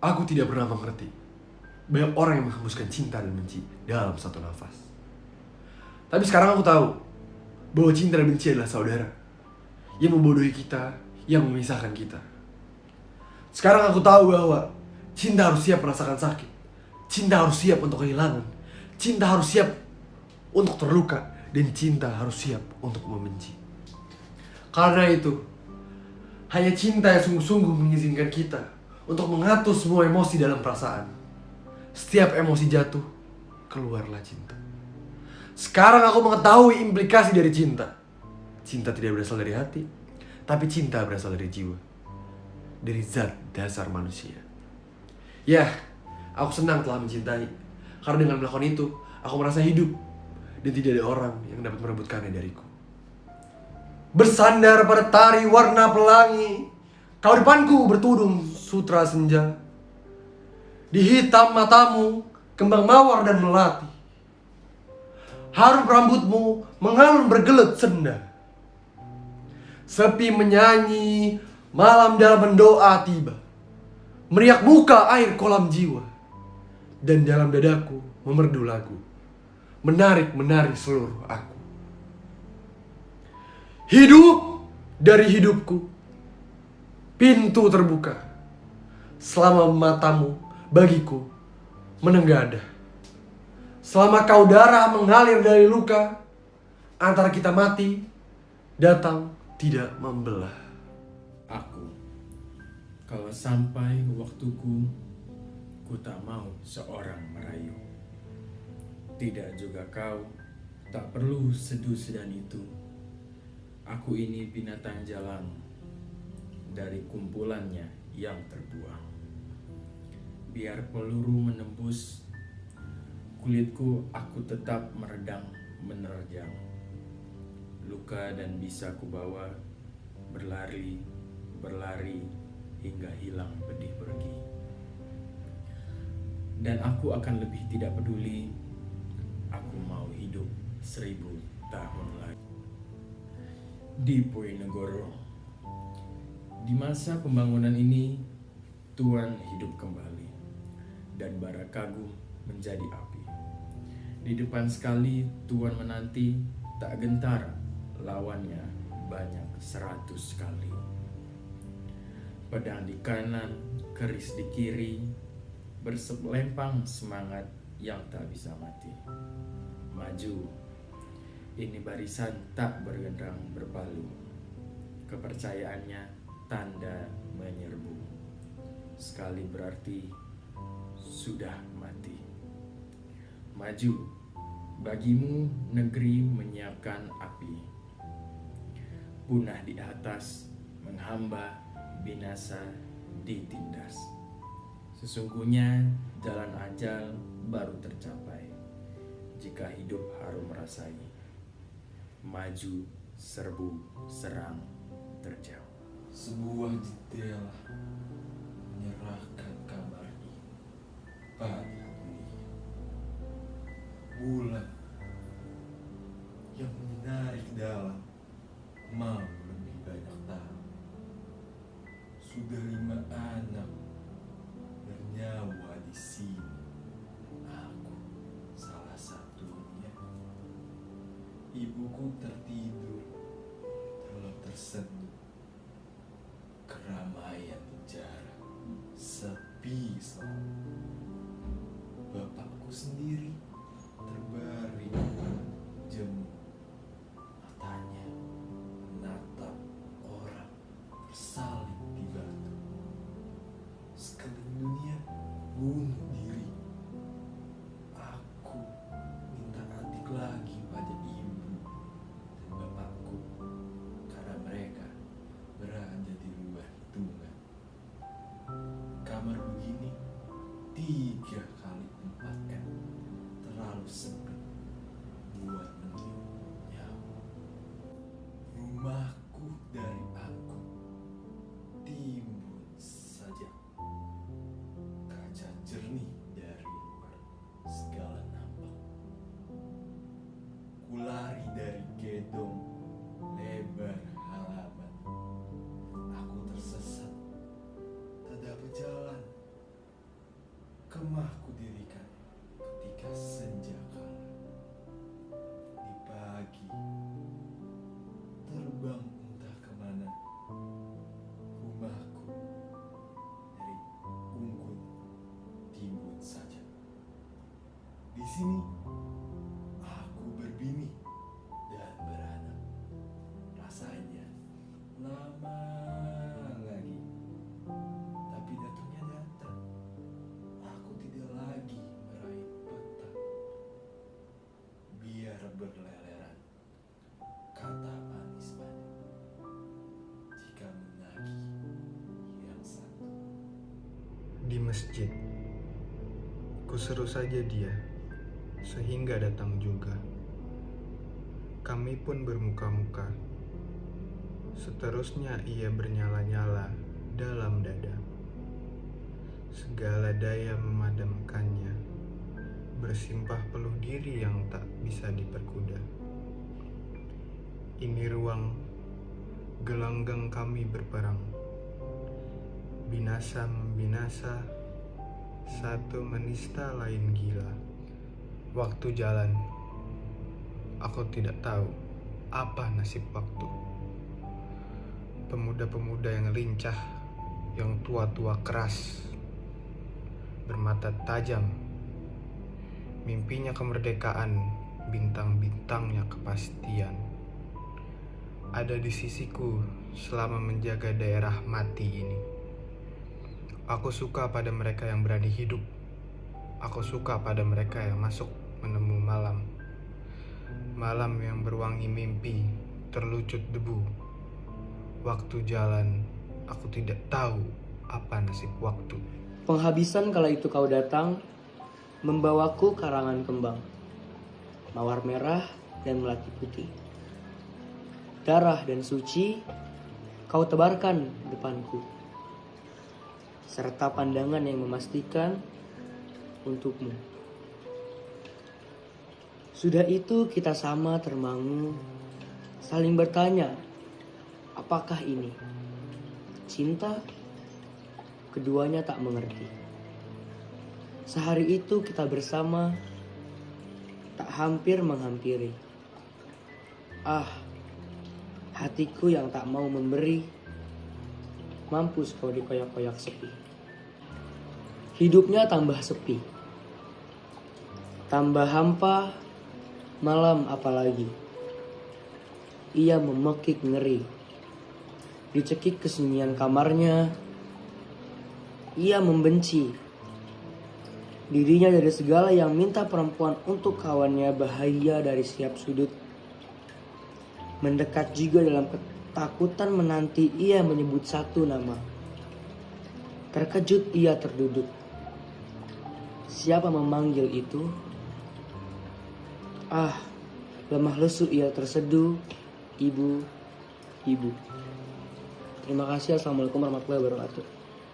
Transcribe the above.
Aku tidak pernah mengerti banyak orang yang menghembuskan cinta dan benci dalam satu nafas. Tapi sekarang aku tahu bahwa cinta dan benci adalah saudara yang membodohi kita, yang memisahkan kita. Sekarang aku tahu bahwa cinta harus siap merasakan sakit, cinta harus siap untuk kehilangan, cinta harus siap untuk terluka, dan cinta harus siap untuk membenci. Karena itu, hanya cinta yang sungguh-sungguh mengizinkan kita untuk mengatur semua emosi dalam perasaan. Setiap emosi jatuh, keluarlah cinta. Sekarang aku mengetahui implikasi dari cinta. Cinta tidak berasal dari hati, tapi cinta berasal dari jiwa. Dari zat dasar manusia. Ya, aku senang telah mencintai. Karena dengan melakukan itu, aku merasa hidup. Dan tidak ada orang yang dapat merebutkannya dariku. Bersandar pada tari warna pelangi, kau depanku bertudung sutra senja. Di hitam matamu, kembang mawar dan melati. Harum rambutmu mengalun bergelut senda. Sepi menyanyi, malam dalam mendoa tiba. Meriak muka air kolam jiwa. Dan dalam dadaku memerdu lagu. Menarik-menarik seluruh aku. Hidup dari hidupku. Pintu terbuka. Selama matamu bagiku menenggada. Selama kau darah mengalir dari luka, antara kita mati, datang tidak membelah. Aku, kalau sampai waktuku, ku tak mau seorang merayu. Tidak juga kau, tak perlu seduh sedan itu. Aku ini binatang jalan dari kumpulannya yang terbuang. Biar peluru menembus kulitku, aku tetap meredang menerjang. Luka dan bisa kubawa berlari, berlari hingga hilang pedih pergi. Dan aku akan lebih tidak peduli. Aku mau hidup seribu tahun lagi. Di Poinegoro, di masa pembangunan ini, Tuhan hidup kembali dan bara kagum menjadi api. Di depan sekali Tuhan menanti tak gentar lawannya banyak seratus kali. Pedang di kanan, keris di kiri, berselempang semangat yang tak bisa mati. Maju, ini barisan tak bergendang berpalu. Kepercayaannya tanda menyerbu. Sekali berarti sudah mati. Maju, bagimu negeri menyiapkan api. Punah di atas, menghamba, binasa ditindas. Sesungguhnya jalan ajal baru tercapai jika hidup harum rasai. Maju, serbu, serang, terjauh. Sebuah jendela menyerahkan dunia. Bulan yang menarik dalam mau lebih banyak tahu. Sudah lima anak bernyawa di sini. Aku salah satunya. Ibuku tertidur telah terseduh keramaian penjara sepi selalu. Bapakku sendiri terbaring jemu matanya menatap orang bersalin di batu. Sekeliling dunia bunuh diri. Aku minta adik lagi pada ibu dan bapakku karena mereka berada di luar hitungan kamar begini tiga kali terlalu sepi buat meniup. Rumahku dari aku timbun saja kaca jernih dari luar segala nampak. Kulari dari gedung lebar halaman. Aku tersesat, tak dapat jalan. Kemahku dirikan ketika senja kalah. Di pagi, terbang entah ke mana. Rumahku dari unggun timbun saja. Di sini, masjid, kuseru saja dia, sehingga datang juga. Kami pun bermuka-muka. Seterusnya ia bernyala-nyala dalam dada. Segala daya memadamkannya, bersimpah peluh diri yang tak bisa diperkuda. Ini ruang gelanggang kami berperang binasa membinasa, satu menista lain gila. Waktu jalan, aku tidak tahu apa nasib waktu. Pemuda-pemuda yang lincah, yang tua-tua keras, bermata tajam, mimpinya kemerdekaan, bintang-bintangnya kepastian. Ada di sisiku selama menjaga daerah mati ini. Aku suka pada mereka yang berani hidup. Aku suka pada mereka yang masuk menemu malam. Malam yang berwangi mimpi, terlucut debu. Waktu jalan, aku tidak tahu apa nasib waktu. Penghabisan kala itu kau datang, membawaku karangan kembang, mawar merah dan melati putih. Darah dan suci kau tebarkan depanku, serta pandangan yang memastikan untukmu. Sudah itu kita sama termangu, saling bertanya, apakah ini cinta? Keduanya tak mengerti. Sehari itu kita bersama, tak hampir menghampiri. Ah, hatiku yang tak mau memberi, mampus kau dikoyak-koyak sepi. Hidupnya tambah sepi, tambah hampa, malam apalagi. Ia memekik ngeri, dicekik kesunyian kamarnya, ia membenci dirinya dari segala yang minta perempuan untuk kawannya bahaya dari setiap sudut. Mendekat juga dalam ketakutan menanti ia menyebut satu nama. Terkejut ia terduduk. Siapa memanggil itu? Ah, lemah lesu ia terseduh. Ibu, ibu. Terima kasih. Assalamualaikum warahmatullahi wabarakatuh.